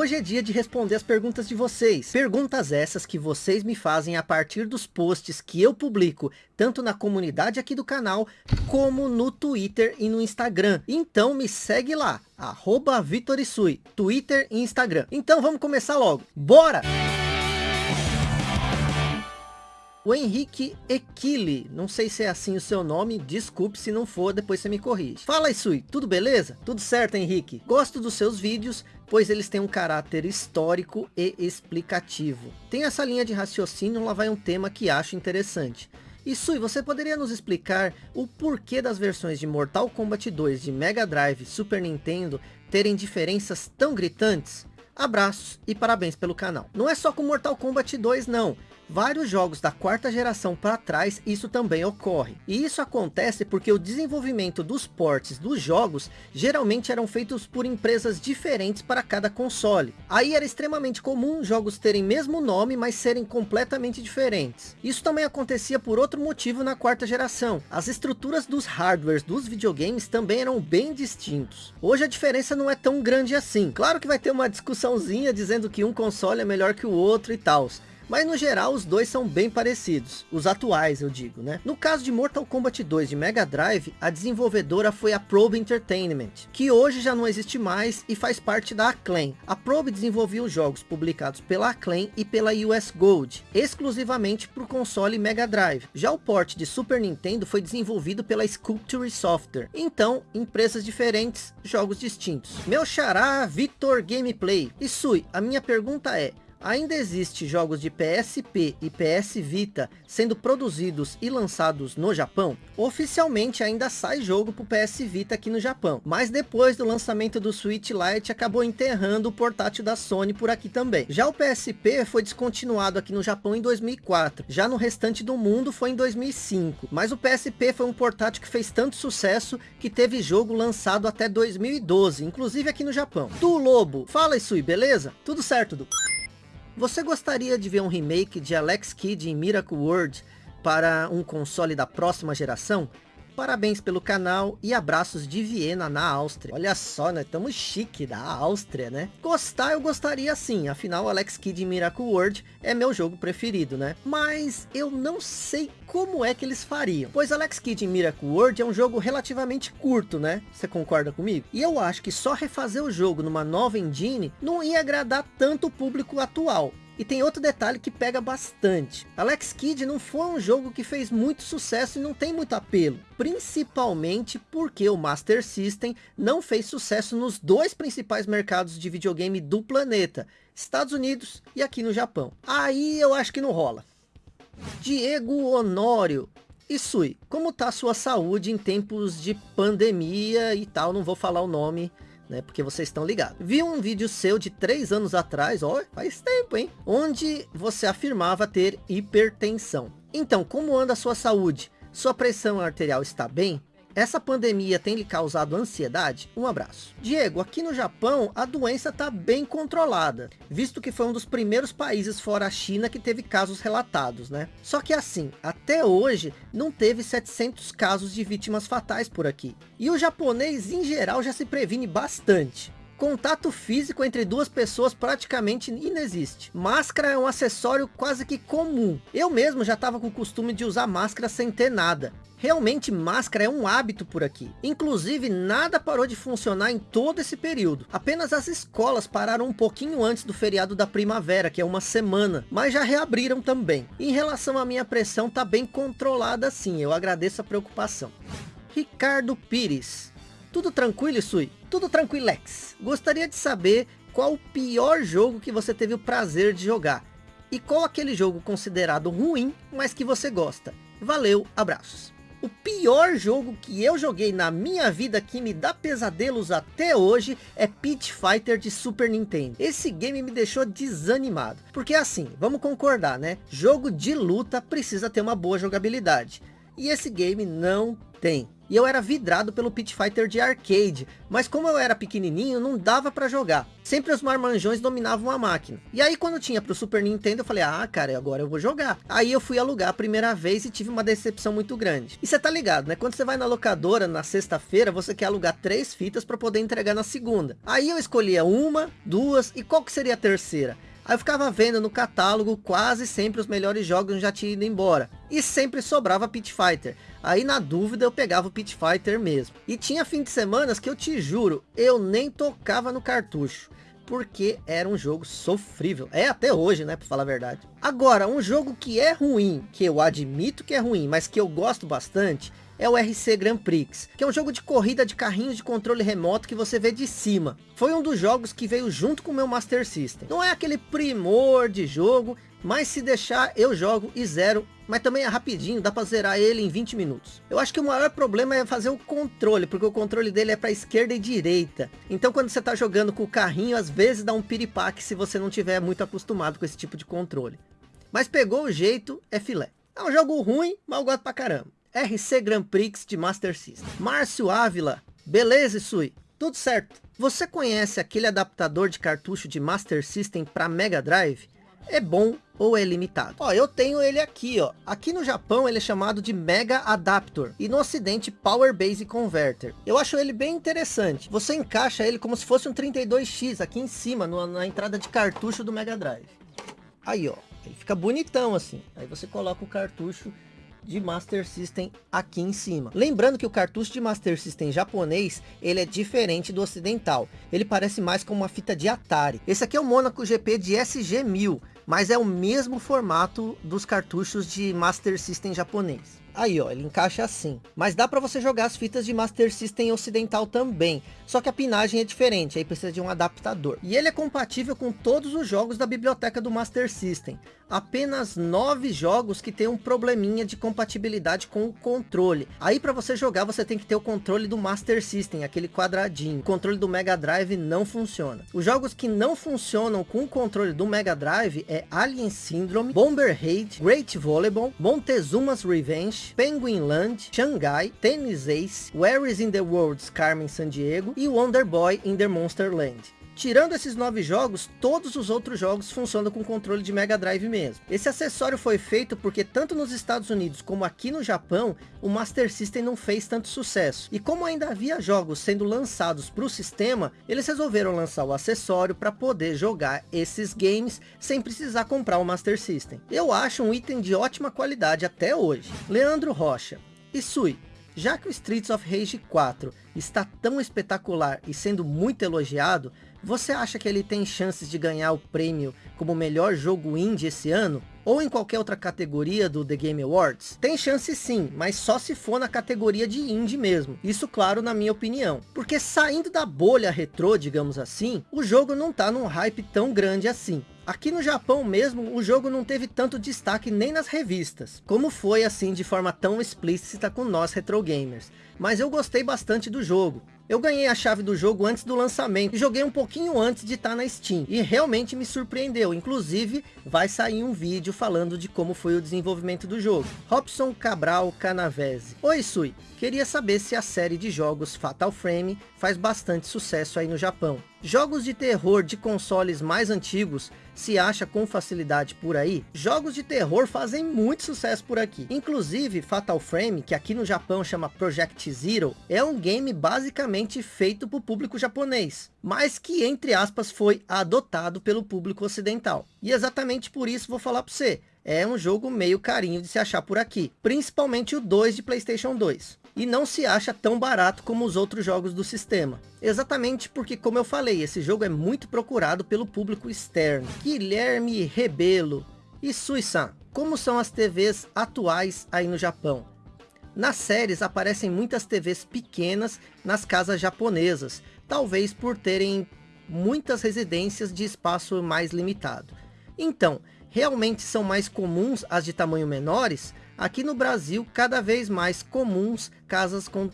hoje é dia de responder as perguntas de vocês. Perguntas essas que vocês me fazem a partir dos posts que eu publico, tanto na comunidade aqui do canal, como no Twitter e no Instagram. Então me segue lá, arroba Vitorisui, Twitter e Instagram. Então vamos começar logo. Bora! O Henrique Equili, não sei se é assim o seu nome, desculpe se não for, depois você me corrige. Fala Isui, tudo beleza? Tudo certo Henrique? Gosto dos seus vídeos, pois eles têm um caráter histórico e explicativo. Tem essa linha de raciocínio, lá vai um tema que acho interessante. Isui, você poderia nos explicar o porquê das versões de Mortal Kombat 2 de Mega Drive Super Nintendo terem diferenças tão gritantes? Abraços e parabéns pelo canal. Não é só com Mortal Kombat 2 não, vários jogos da quarta geração para trás isso também ocorre. E isso acontece porque o desenvolvimento dos ports dos jogos geralmente eram feitos por empresas diferentes para cada console. Aí era extremamente comum jogos terem mesmo nome, mas serem completamente diferentes. Isso também acontecia por outro motivo na quarta geração. As estruturas dos hardwares dos videogames também eram bem distintos. Hoje a diferença não é tão grande assim. Claro que vai ter uma discussãozinha dizendo que um console é melhor que o outro e tal. Mas no geral os dois são bem parecidos, os atuais eu digo, né? No caso de Mortal Kombat 2 de Mega Drive, a desenvolvedora foi a Probe Entertainment, que hoje já não existe mais e faz parte da Acclaim. A Probe desenvolvia os jogos publicados pela Acclaim e pela US Gold, exclusivamente para o console Mega Drive. Já o port de Super Nintendo foi desenvolvido pela Sculpture Software. Então, empresas diferentes, jogos distintos. Meu xará Victor Gameplay. E Sui, a minha pergunta é, Ainda existe jogos de PSP e PS Vita sendo produzidos e lançados no Japão? Oficialmente ainda sai jogo para o PS Vita aqui no Japão, mas depois do lançamento do Switch Lite acabou enterrando o portátil da Sony por aqui também. Já o PSP foi descontinuado aqui no Japão em 2004, já no restante do mundo foi em 2005, mas o PSP foi um portátil que fez tanto sucesso que teve jogo lançado até 2012, inclusive aqui no Japão. Du Lobo, fala isso aí, beleza? Tudo certo, Du? Você gostaria de ver um remake de Alex Kidd em Miracle World para um console da próxima geração? Parabéns pelo canal e abraços de Viena, na Áustria. Olha só, né? Tamo chique da Áustria, né? Gostar eu gostaria sim, afinal Alex Kidd Miracle World é meu jogo preferido, né? Mas eu não sei como é que eles fariam. Pois Alex Kidd Miracle World é um jogo relativamente curto, né? Você concorda comigo? E eu acho que só refazer o jogo numa nova engine não ia agradar tanto o público atual. E tem outro detalhe que pega bastante. Alex Kidd não foi um jogo que fez muito sucesso e não tem muito apelo. Principalmente porque o Master System não fez sucesso nos dois principais mercados de videogame do planeta. Estados Unidos e aqui no Japão. Aí eu acho que não rola. Diego Honório. E Sui, como tá sua saúde em tempos de pandemia e tal? Não vou falar o nome, né? Porque vocês estão ligados. Vi um vídeo seu de três anos atrás, ó, faz tempo, hein? Onde você afirmava ter hipertensão. Então, como anda a sua saúde? Sua pressão arterial está bem? Essa pandemia tem lhe causado ansiedade? Um abraço. Diego, aqui no Japão a doença está bem controlada, visto que foi um dos primeiros países fora a China que teve casos relatados, né? Só que assim, até hoje não teve 700 casos de vítimas fatais por aqui. E o japonês em geral já se previne bastante. Contato físico entre duas pessoas praticamente inexiste. Máscara é um acessório quase que comum. Eu mesmo já estava com o costume de usar máscara sem ter nada. Realmente máscara é um hábito por aqui. Inclusive nada parou de funcionar em todo esse período. Apenas as escolas pararam um pouquinho antes do feriado da primavera, que é uma semana. Mas já reabriram também. Em relação à minha pressão, tá bem controlada sim. Eu agradeço a preocupação. Ricardo Pires. Tudo tranquilo, Sui? Tudo tranquilex. Gostaria de saber qual o pior jogo que você teve o prazer de jogar. E qual aquele jogo considerado ruim, mas que você gosta. Valeu, abraços. O pior jogo que eu joguei na minha vida que me dá pesadelos até hoje é Pit Fighter de Super Nintendo. Esse game me deixou desanimado. Porque assim, vamos concordar né? Jogo de luta precisa ter uma boa jogabilidade. E esse game não tem. E eu era vidrado pelo Pit Fighter de arcade, mas como eu era pequenininho, não dava para jogar. Sempre os marmanjões dominavam a máquina. E aí quando tinha pro Super Nintendo, eu falei, ah, cara, agora eu vou jogar. Aí eu fui alugar a primeira vez e tive uma decepção muito grande. E você tá ligado, né? Quando você vai na locadora na sexta-feira, você quer alugar três fitas para poder entregar na segunda. Aí eu escolhia uma, duas e qual que seria a terceira? Aí eu ficava vendo no catálogo quase sempre os melhores jogos já tinham ido embora. E sempre sobrava Pit Fighter. Aí na dúvida eu pegava o Pit Fighter mesmo. E tinha fim de semanas que eu te juro, eu nem tocava no cartucho. Porque era um jogo sofrível. É até hoje, né? Pra falar a verdade. Agora, um jogo que é ruim, que eu admito que é ruim, mas que eu gosto bastante, é o RC Grand Prix, que é um jogo de corrida de carrinhos de controle remoto que você vê de cima. Foi um dos jogos que veio junto com o meu Master System. Não é aquele primor de jogo, mas se deixar eu jogo e zero mas também é rapidinho, dá para zerar ele em 20 minutos. Eu acho que o maior problema é fazer o controle, porque o controle dele é para esquerda e direita. Então quando você está jogando com o carrinho, às vezes dá um piripaque se você não tiver muito acostumado com esse tipo de controle. Mas pegou o jeito, é filé. É um jogo ruim, mas eu gosto pra caramba. RC Grand Prix de Master System. Márcio Ávila, beleza Isui? Tudo certo. Você conhece aquele adaptador de cartucho de Master System para Mega Drive? É bom ou é limitado? Ó, eu tenho ele aqui, ó. Aqui no Japão ele é chamado de Mega Adapter e no ocidente Power Base Converter. Eu acho ele bem interessante. Você encaixa ele como se fosse um 32X aqui em cima, no, na entrada de cartucho do Mega Drive. Aí, ó. Ele fica bonitão assim. Aí você coloca o cartucho de Master System aqui em cima. Lembrando que o cartucho de Master System japonês, ele é diferente do ocidental. Ele parece mais como uma fita de Atari. Esse aqui é o Monaco GP de SG-1000, mas é o mesmo formato dos cartuchos de Master System japonês. Aí, ó, ele encaixa assim. Mas dá para você jogar as fitas de Master System ocidental também. Só que a pinagem é diferente, aí precisa de um adaptador. E ele é compatível com todos os jogos da biblioteca do Master System. Apenas nove jogos que tem um probleminha de compatibilidade com o controle. Aí para você jogar, você tem que ter o controle do Master System, aquele quadradinho. O controle do Mega Drive não funciona. Os jogos que não funcionam com o controle do Mega Drive é Alien Syndrome, Bomber Raid, Great Volleyball, Montezuma's Revenge, Penguin Land, Shanghai, Tennis Ace, Where is in the World's Carmen Sandiego e Wonder Boy in the Monster Land. Tirando esses nove jogos, todos os outros jogos funcionam com controle de Mega Drive mesmo. Esse acessório foi feito porque tanto nos Estados Unidos como aqui no Japão, o Master System não fez tanto sucesso. E como ainda havia jogos sendo lançados para o sistema, eles resolveram lançar o acessório para poder jogar esses games sem precisar comprar o Master System. Eu acho um item de ótima qualidade até hoje. Leandro Rocha. E Sui, já que o Streets of Rage 4 está tão espetacular e sendo muito elogiado, você acha que ele tem chances de ganhar o prêmio como melhor jogo indie esse ano? Ou em qualquer outra categoria do The Game Awards? Tem chance sim, mas só se for na categoria de indie mesmo. Isso claro na minha opinião. Porque saindo da bolha retrô, digamos assim, o jogo não tá num hype tão grande assim. Aqui no Japão mesmo, o jogo não teve tanto destaque nem nas revistas, como foi assim de forma tão explícita com nós retro gamers. Mas eu gostei bastante do jogo. Eu ganhei a chave do jogo antes do lançamento joguei um pouquinho antes de estar tá na Steam. E realmente me surpreendeu. Inclusive, vai sair um vídeo falando de como foi o desenvolvimento do jogo. Robson Cabral Canavese. Oi Sui, queria saber se a série de jogos Fatal Frame faz bastante sucesso aí no Japão. Jogos de terror de consoles mais antigos se acha com facilidade por aí? Jogos de terror fazem muito sucesso por aqui. Inclusive, Fatal Frame, que aqui no Japão chama Project Zero, é um game basicamente feito para o público japonês, mas que, entre aspas, foi adotado pelo público ocidental. E exatamente por isso vou falar para você, é um jogo meio carinho de se achar por aqui, principalmente o 2 de Playstation 2 e não se acha tão barato como os outros jogos do sistema. Exatamente porque, como eu falei, esse jogo é muito procurado pelo público externo. Guilherme Rebelo e Sui-san, como são as TVs atuais aí no Japão? Nas séries aparecem muitas TVs pequenas nas casas japonesas, talvez por terem muitas residências de espaço mais limitado. Então, realmente são mais comuns as de tamanho menores? Aqui no Brasil, cada vez mais comuns casas com,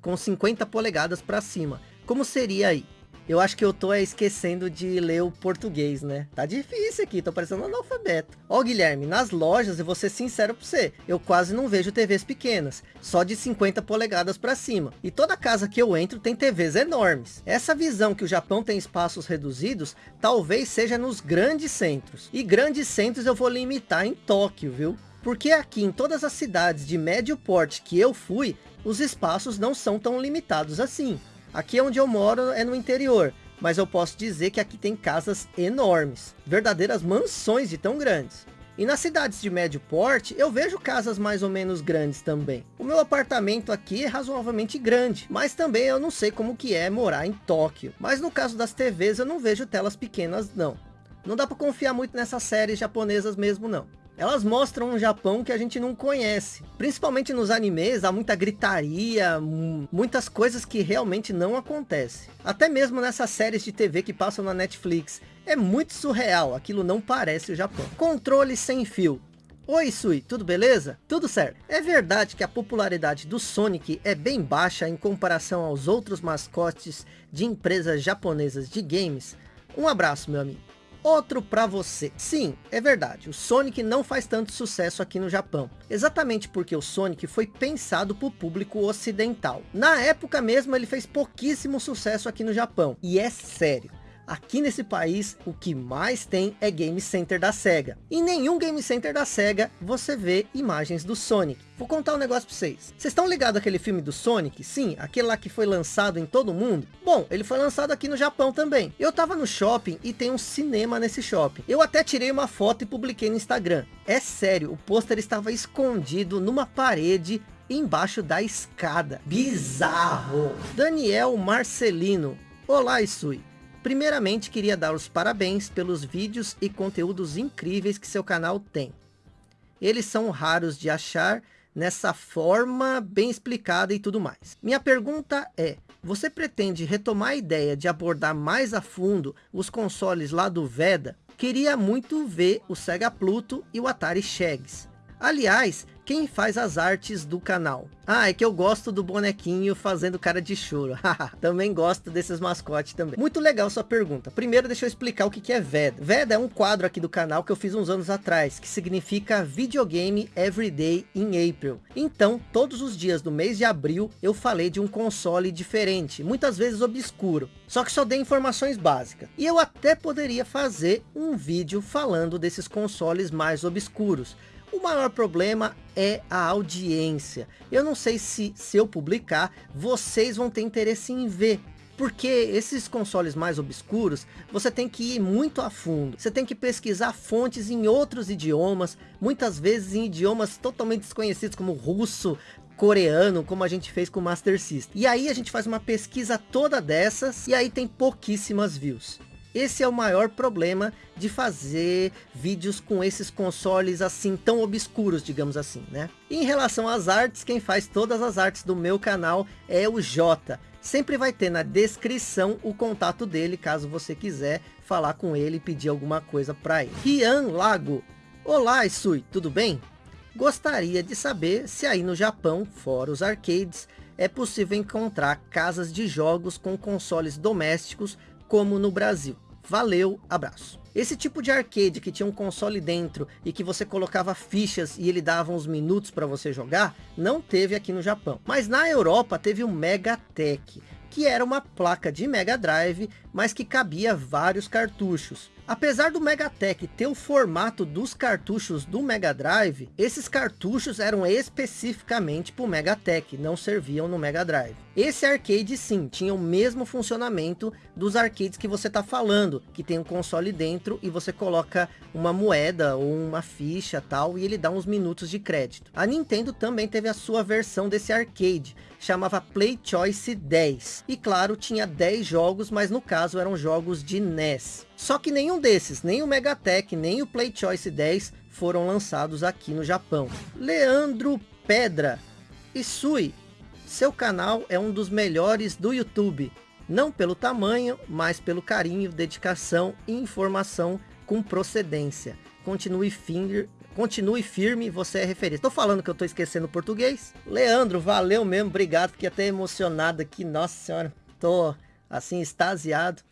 com 50 polegadas para cima. Como seria aí? Eu acho que eu tô é, esquecendo de ler o português, né? Tá difícil aqui, tô parecendo analfabeto. Ó, Guilherme, nas lojas, eu vou ser sincero pra você, eu quase não vejo TVs pequenas, só de 50 polegadas para cima. E toda casa que eu entro tem TVs enormes. Essa visão que o Japão tem espaços reduzidos, talvez seja nos grandes centros. E grandes centros eu vou limitar em Tóquio, viu? Porque aqui em todas as cidades de médio porte que eu fui, os espaços não são tão limitados assim. Aqui onde eu moro é no interior, mas eu posso dizer que aqui tem casas enormes, verdadeiras mansões de tão grandes. E nas cidades de médio porte, eu vejo casas mais ou menos grandes também. O meu apartamento aqui é razoavelmente grande, mas também eu não sei como que é morar em Tóquio. Mas no caso das TVs, eu não vejo telas pequenas não. Não dá para confiar muito nessas séries japonesas mesmo não. Elas mostram um Japão que a gente não conhece. Principalmente nos animes, há muita gritaria, muitas coisas que realmente não acontecem. Até mesmo nessas séries de TV que passam na Netflix. É muito surreal, aquilo não parece o Japão. Controle sem fio. Oi Sui, tudo beleza? Tudo certo. É verdade que a popularidade do Sonic é bem baixa em comparação aos outros mascotes de empresas japonesas de games? Um abraço meu amigo outro para você. Sim, é verdade, o Sonic não faz tanto sucesso aqui no Japão. Exatamente porque o Sonic foi pensado para o público ocidental. Na época mesmo ele fez pouquíssimo sucesso aqui no Japão. E é sério. Aqui nesse país, o que mais tem é Game Center da SEGA. Em nenhum Game Center da SEGA, você vê imagens do Sonic. Vou contar um negócio para vocês. Vocês estão ligados aquele filme do Sonic? Sim, aquele lá que foi lançado em todo mundo? Bom, ele foi lançado aqui no Japão também. Eu tava no shopping e tem um cinema nesse shopping. Eu até tirei uma foto e publiquei no Instagram. É sério, o pôster estava escondido numa parede embaixo da escada. Bizarro! Daniel Marcelino. Olá, Isui. Primeiramente, queria dar os parabéns pelos vídeos e conteúdos incríveis que seu canal tem. Eles são raros de achar nessa forma bem explicada e tudo mais. Minha pergunta é, você pretende retomar a ideia de abordar mais a fundo os consoles lá do Veda? Queria muito ver o Sega Pluto e o Atari Shags. Aliás, quem faz as artes do canal? Ah, é que eu gosto do bonequinho fazendo cara de choro. também gosto desses mascotes também. Muito legal sua pergunta. Primeiro deixa eu explicar o que é VEDA. VEDA é um quadro aqui do canal que eu fiz uns anos atrás, que significa Videogame Everyday in April. Então, todos os dias do mês de abril, eu falei de um console diferente, muitas vezes obscuro. Só que só dei informações básicas. E eu até poderia fazer um vídeo falando desses consoles mais obscuros. O maior problema é a audiência. Eu não sei se, se eu publicar, vocês vão ter interesse em ver. Porque esses consoles mais obscuros, você tem que ir muito a fundo. Você tem que pesquisar fontes em outros idiomas, muitas vezes em idiomas totalmente desconhecidos, como russo, coreano, como a gente fez com o Master System. E aí a gente faz uma pesquisa toda dessas, e aí tem pouquíssimas views. Esse é o maior problema de fazer vídeos com esses consoles assim tão obscuros, digamos assim, né? Em relação às artes, quem faz todas as artes do meu canal é o Jota. Sempre vai ter na descrição o contato dele, caso você quiser falar com ele e pedir alguma coisa para ele. Rian Lago. Olá, Isui, tudo bem? Gostaria de saber se aí no Japão, fora os arcades, é possível encontrar casas de jogos com consoles domésticos como no Brasil. Valeu, abraço. Esse tipo de arcade que tinha um console dentro e que você colocava fichas e ele dava uns minutos para você jogar, não teve aqui no Japão. Mas na Europa teve o Megatech, que era uma placa de Mega Drive, mas que cabia vários cartuchos. Apesar do Megatech ter o formato dos cartuchos do Mega Drive, esses cartuchos eram especificamente para o Megatech, não serviam no Mega Drive. Esse arcade sim, tinha o mesmo funcionamento dos arcades que você está falando, que tem um console dentro e você coloca uma moeda ou uma ficha tal e ele dá uns minutos de crédito. A Nintendo também teve a sua versão desse arcade, chamava Play Choice 10. E claro, tinha 10 jogos, mas no caso eram jogos de NES. Só que nenhum desses, nem o Megatech, nem o Play Choice 10 foram lançados aqui no Japão. Leandro Pedra. Isui, seu canal é um dos melhores do YouTube. Não pelo tamanho, mas pelo carinho, dedicação e informação com procedência. Continue firme, continue firme, você é referência. Tô falando que eu tô esquecendo português. Leandro, valeu mesmo, obrigado, fiquei até emocionado aqui, nossa senhora. Tô assim, extasiado.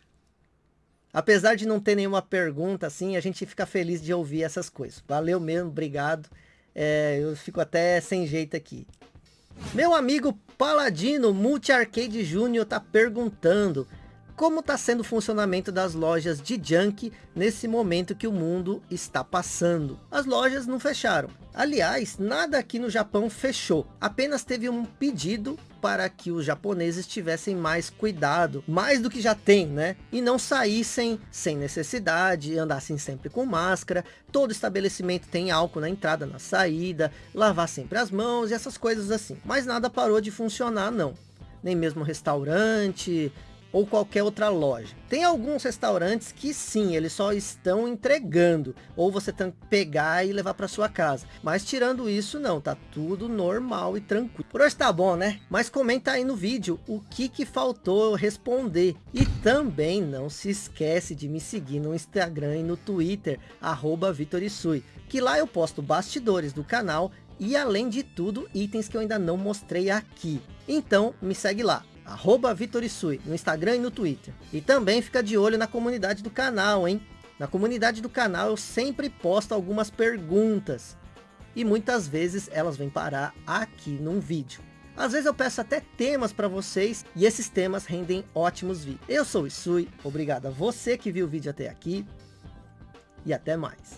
Apesar de não ter nenhuma pergunta, assim, a gente fica feliz de ouvir essas coisas. Valeu mesmo, obrigado. É, eu fico até sem jeito aqui. Meu amigo Paladino Multi Arcade Júnior tá perguntando como está sendo o funcionamento das lojas de junk nesse momento que o mundo está passando. As lojas não fecharam. Aliás, nada aqui no Japão fechou. Apenas teve um pedido para que os japoneses tivessem mais cuidado, mais do que já tem, né? E não saíssem sem necessidade, andassem sempre com máscara. Todo estabelecimento tem álcool na entrada, na saída, lavar sempre as mãos e essas coisas assim. Mas nada parou de funcionar, não. Nem mesmo restaurante, ou qualquer outra loja. Tem alguns restaurantes que sim, eles só estão entregando, ou você tem que pegar e levar para sua casa. Mas tirando isso não, tá tudo normal e tranquilo. Por hoje tá bom, né? Mas comenta aí no vídeo o que que faltou responder. E também não se esquece de me seguir no Instagram e no Twitter, arroba Vitorisui, que lá eu posto bastidores do canal e além de tudo, itens que eu ainda não mostrei aqui. Então me segue lá arroba Vitorisui, no Instagram e no Twitter. E também fica de olho na comunidade do canal, hein? Na comunidade do canal eu sempre posto algumas perguntas. E muitas vezes elas vêm parar aqui num vídeo. Às vezes eu peço até temas para vocês e esses temas rendem ótimos vídeos. Eu sou o Isui, obrigado a você que viu o vídeo até aqui e até mais.